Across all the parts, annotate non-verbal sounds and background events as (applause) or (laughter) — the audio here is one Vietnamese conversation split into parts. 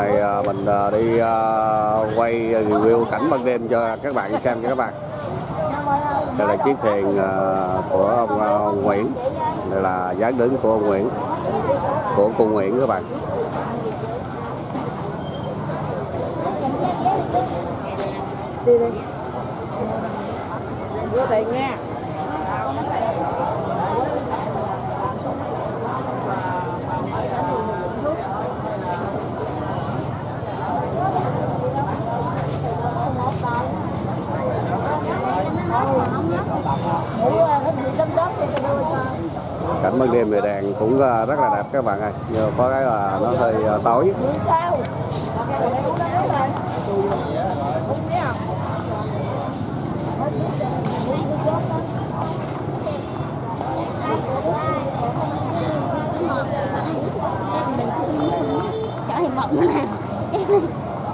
này à, mình à, đi à, quay review cảnh ban đêm cho các bạn xem cho các bạn. Đây là chiếc thuyền của ông, ông Nguyễn. Đây là dáng đứng của ông Nguyễn của cô Nguyễn các bạn. Đi đi. Đưa tiền nha. Đèn cũng ờ, rất là đẹp các bạn ơi. Nhưng có cái là nó hơi ờ, tối. Sao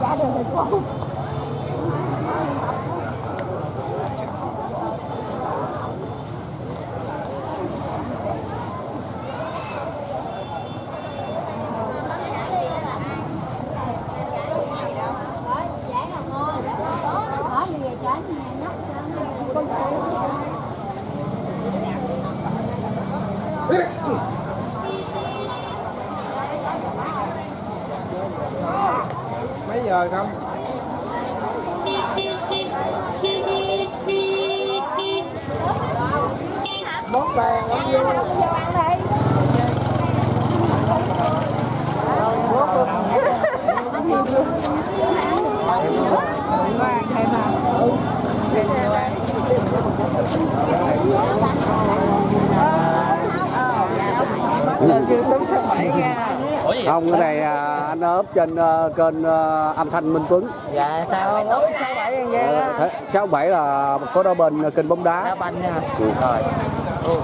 chở được thì cô mấy giờ không bóp đèn lắm vô không cái này à, anh ốp trên à, kênh à, âm thanh Minh Tuấn. Dạ sao không sáu bảy Ờ, sáu bảy là có đó bên kênh bóng đá. Đá banh nha. Rồi.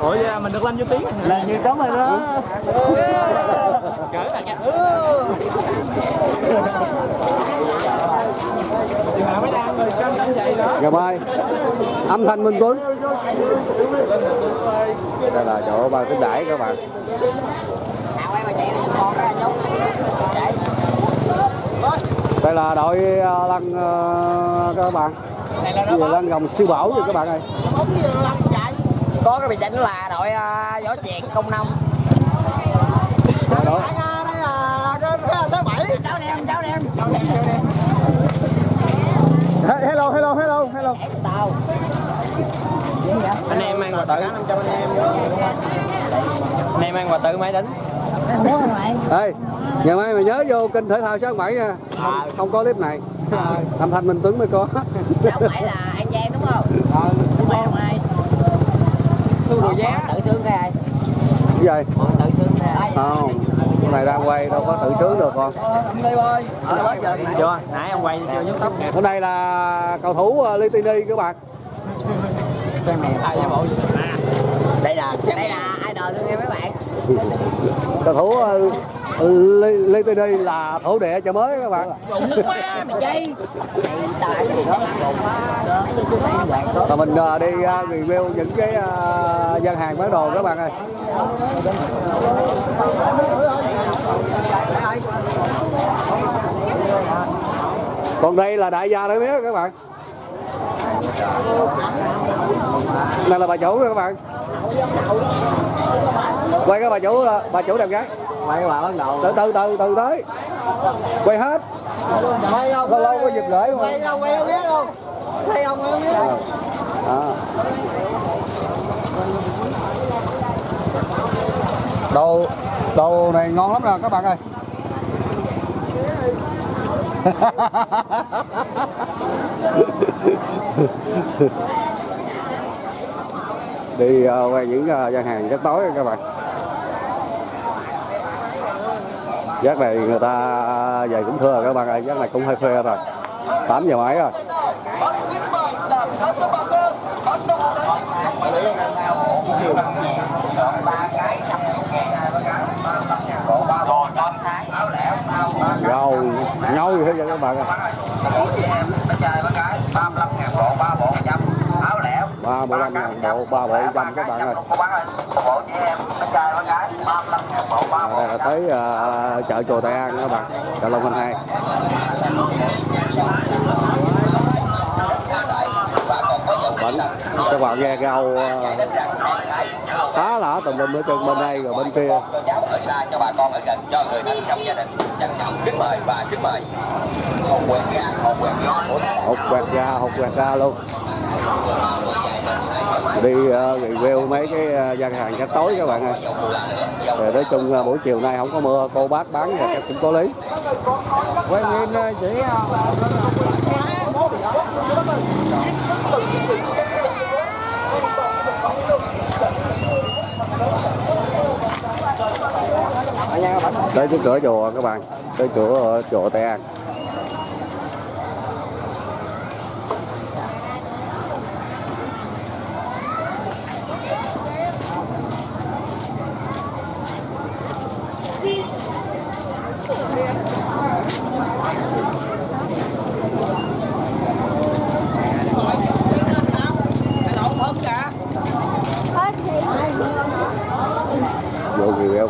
Ủa vậy mình được lên vô tiếng là nhiều tấm rồi đó. Gỡ là nha ngày mai. Âm thanh Minh Tuấn. Đây là chỗ ba tính đãi các bạn đây là đội à, lăn à, các bạn. Gì lăn gồng siêu bảo rồi các bạn ơi. Có cái bị chỉnh là đội uh, võ chẹt công nông là sáu bảy. Cháu đem cháu đem. Hello hello hello hello. Anh em mang quà tự em. Anh em mang quà tự máy đánh Ê, ngày mai mày nhớ vô kênh thể thao sáng bảy nha. Không, không có clip này. Âm thanh Minh Tuấn mới có. Sáu bảy là anh Giang đúng không? Sáu bảy là ai? Xu đồ giá. tự sướng cái ai? Cái gì? Bọn tự sướng cái không cái này đang quay đâu có tự sướng được con Chưa, nãy ông quay chưa nhúc tóc hôm nay là cầu thủ Litini các bạn. Đây là đây là tôi nghe mấy bạn. Cầu thủ uh, Li- Litini là thổ địa chợ mới các bạn. Đúng quá mày chi Này tại gì đó và mình uh, đi uh, review những cái gian hàng bán đồ các bạn ơi. Còn đây là đại gia đấy biết các bạn. Này là bà chủ rồi các bạn quay cái bà chủ bà chủ đẹp gái. Quay bà bắt đầu. Từ từ từ từ tới. Quay hết. Quay không? Lâu lâu có dịp lễ mà. Quay không? Quay không biết không Quay không? Quay không biết. Không Đó. đồ đồ này ngon lắm nè các bạn ơi (laughs) đi ờ, qua những ờ, gian hàng rất tối các bạn. Giác này người ta ờ, về cũng thưa các bạn ơi, giác này cũng hơi phê rồi. 8 giờ mấy rồi? Rau nhau thế hết vậy các bạn ơi ba mươi lăm ngàn bộ ba bộ trăm các bạn ơi. À, đây là tới à, chợ chùa Tây An các bạn chợ Long Khánh hai. Bánh các bạn nghe rau à, ờ, khá lạ tùm lum ở chân bên đây rồi bên kia. Cho ở xa cho bà con ở gần cho người thân trong gia đình trân trọng kính mời và kính mời hột quẹt hột quẹt hột quẹt ra hột quẹt ra luôn đi review mấy cái uh, gian hàng cách tối các bạn ơi. Rồi nói chung buổi chiều nay không có mưa cô bác bán thì chắc cũng có lý. Quen nhìn chị tới cái cửa chùa các bạn tới cửa chùa Tây An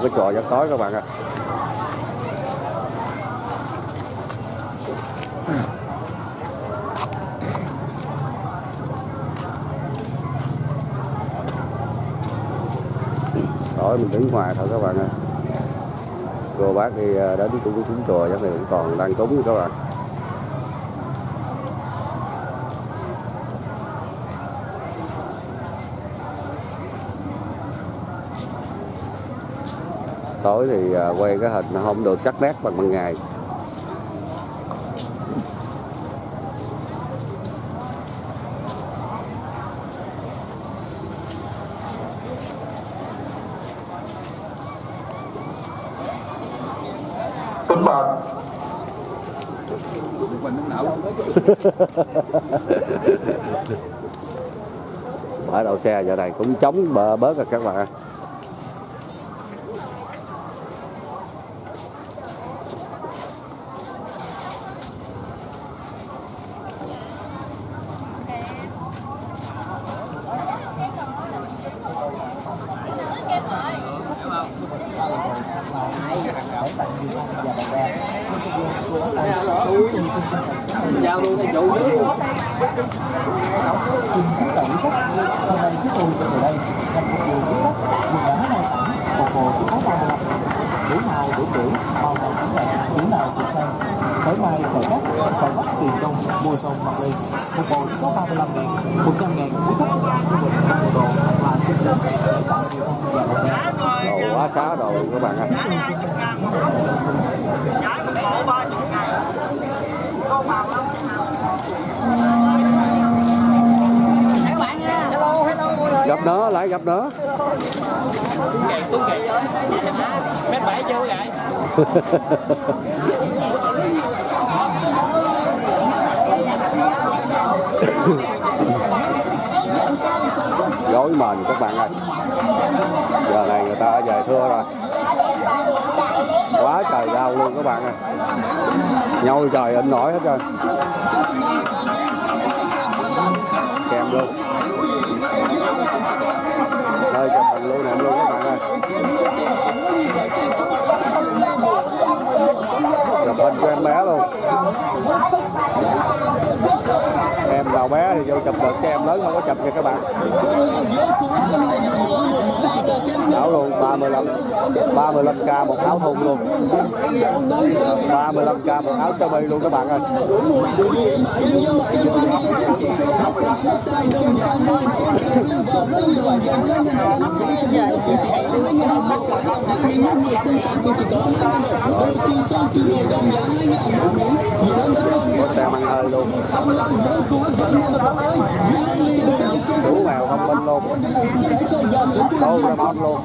cái trò giấc tối các bạn ạ. Tối mình đứng ngoài thôi các bạn ạ cô bác đi à, đến cũng chúng chùa chắc này vẫn còn đang cúng các bạn. Tối thì ờ, quay cái hình nó không được sắc nét bằng ban ngày. Kính mời bãi đậu xe giờ này cũng chống bớt rồi các bạn Giao luôn cái luôn xin kính cẩn khách hôm nay chúng tôi từ đây nhằm phục vụ quý khách truyền đã nông sản phục vụ chú áo 35 đủ màu đủ kiểu màu nào cũng đẹp kiểu nào cũng sang khởi mai khởi cát khởi bắc tiền công mua sông mặc ly một bộ chỉ có 35 ngàn 100 ngàn quý khách cho mình một bộ đồ là xin đến để tặng nhiều và đồng đen đồ quá xá đồ các bạn ơi đó gặp lại gặp đó. Kẹt Mét bảy chưa vậy dối mền các bạn ơi. Giờ này người ta về thưa rồi. Quá trời rau luôn các bạn ơi. Nhoi trời anh nổi hết rồi, kèm luôn đây chụp hình luôn nè luôn các bạn ơi. Chụp hình cho em bé luôn. Em nào bé thì vô chụp được cho em lớn không có chụp nha các bạn. Áo luôn 35 35k một áo thun luôn. 35k một áo sơ mi luôn các bạn ơi có xe mang hơi luôn. Đủ mèo không minh luôn đô ra món luôn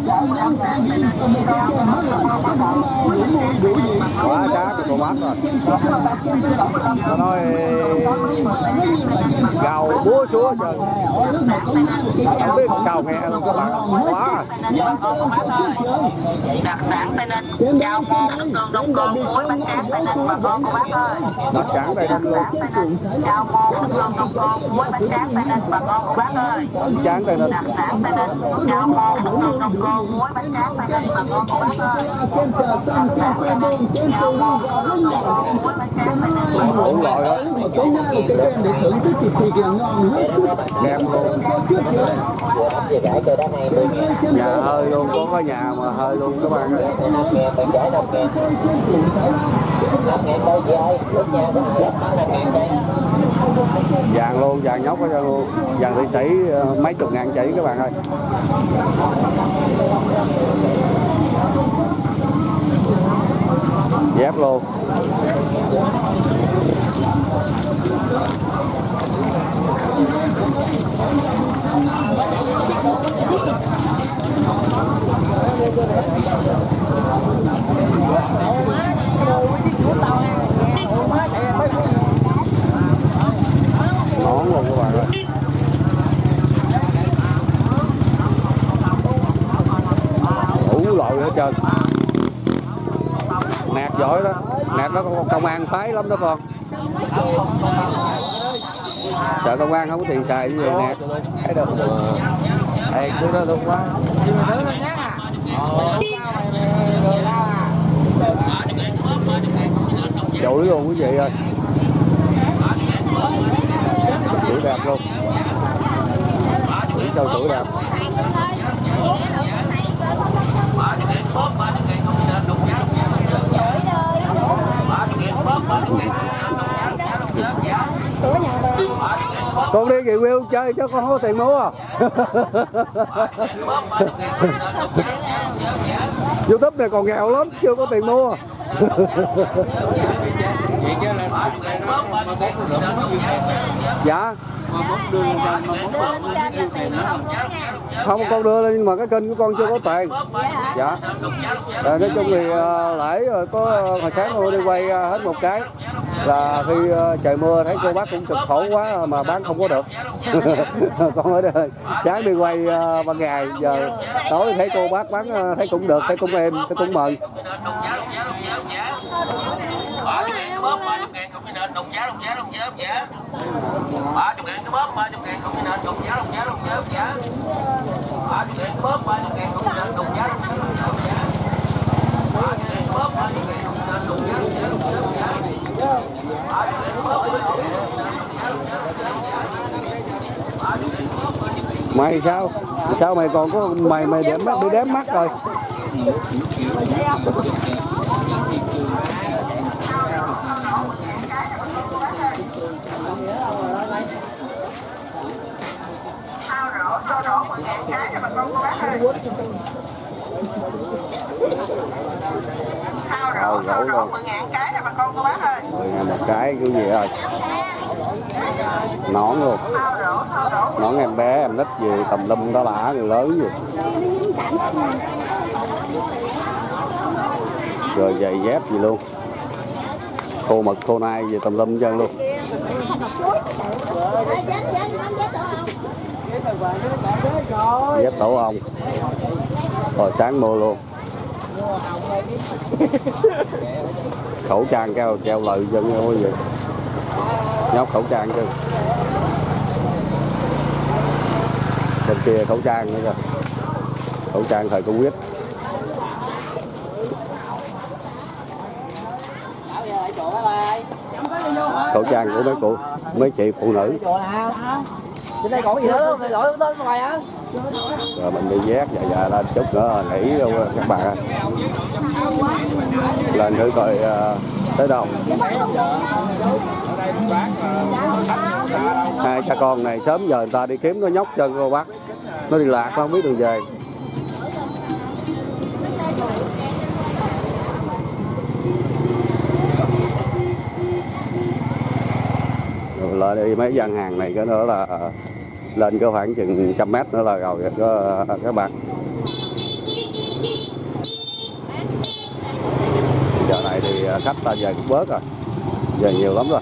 quá xa của cô bác rồi nó nói gào búa súa trời không biết gào nghe luôn các bạn quá đặc sản tây ninh chào môn nước tương đông con muối bánh tráng tây ninh bà con cô bác ơi đặc sản tây ninh luôn chào môn nước tương đông con muối bánh tráng tây ninh bà con cô bác ơi chán đặc sản tây ninh chào môn nước tương đông con muối bánh tráng tây ninh bà con cô bác ơi đặc sản tây ninh chào môn nước tương đông cồn muối bánh tráng tây ninh đủ loại kem luôn nhà hơi luôn có cái nhà mà hơi luôn các bạn ơi. Vàng luôn, vàng nhóc hết trơn luôn. Vàng thị sĩ ờ, mấy chục ngàn chỉ các bạn ơi dép luôn. Nón luôn các bạn ơi. Đủ loại hết trơn nạt giỏi đó nạt nó công an phái lắm đó con. Sợ công an không có tiền xài như vậy nạt thấy được đây cứ đó luôn quá. Chổi luôn quý vị ơi. Chửi đẹp luôn. Chửi sâu chửi đẹp con đi review chơi chứ con có tiền mua à. (laughs) youtube này còn nghèo lắm, chưa có tiền mua. (laughs) Dạ. Không, con đưa lên, nhưng mà cái kênh của con chưa có tiền. Dạ. Ờ, nói chung thì ờ, lễ rồi có ờ, hồi sáng tôi đi quay hết một cái là khi ờ, trời mưa thấy cô bác cũng cực khổ quá mà bán không có được. (laughs) Con ở đây sáng đi quay ờ, ban ngày giờ tối thấy cô bác bán ờ, thấy cũng được thấy cũng êm thấy cũng mừng. Ba chục ngàn cái bóp ba chục ngàn với nền đồng giá đồng giá đồng giá đồng giá ba chục ngàn cái bóp ba chục ngàn với nền đồng giá đồng giá đồng giá đồng giá ba chục ngàn cái bóp ba chục ngàn cộng với nền đồng giá đồng giá đồng giá đồng giá ba chục ngàn cái bóp ba chục ngàn cộng với nền đồng giá đồng giá đồng giá đồng giá ba chục ngàn cái bóp ba chục ngàn cộng với nền đồng giá đồng giá đồng giá ba chục ngàn cái bóp ba chục ngàn mày sao? Sao mày còn có mày mày đếm mắt bị đếm mắt rồi Thao rổ, thao rổ 10 ngàn cái nè bà con cô bác ơi mười ngàn một cái kiểu gì rồi nón luôn Thao rổ, thao rổ nón em về tầm lâm đó lả người lớn gì. Rồi giày dép gì luôn. Khô mực khô nai về tầm lâm chân luôn. Dép tổ ong, rồi sáng mua luôn. Khẩu trang keo treo lợi dân không vậy, gì nhóc khẩu trang chứ bên kia khẩu trang nữa kìa. Khẩu trang thời covid. Khẩu trang của mấy cụ mấy chị phụ nữ. Rồi mình đi vét dài dài lên chút nữa nghỉ luôn các bạn. Lên thử coi uh, tới đâu? Hai cha con này sớm giờ người ta đi kiếm nó nhóc chân cô bác. Nó đi lạc nó không biết đường về. Rồi đi mấy gian hàng này, cái nữa là ờ, lên có khoảng chừng trăm mét nữa là rồi các bạn khách ta về cũng bớt rồi. Về nhiều lắm rồi.